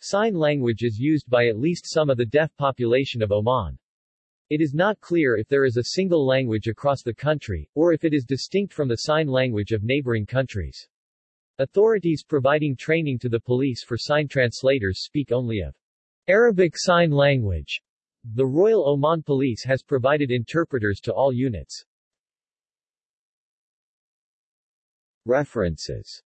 Sign language is used by at least some of the deaf population of Oman. It is not clear if there is a single language across the country, or if it is distinct from the sign language of neighboring countries. Authorities providing training to the police for sign translators speak only of Arabic Sign Language. The Royal Oman Police has provided interpreters to all units. References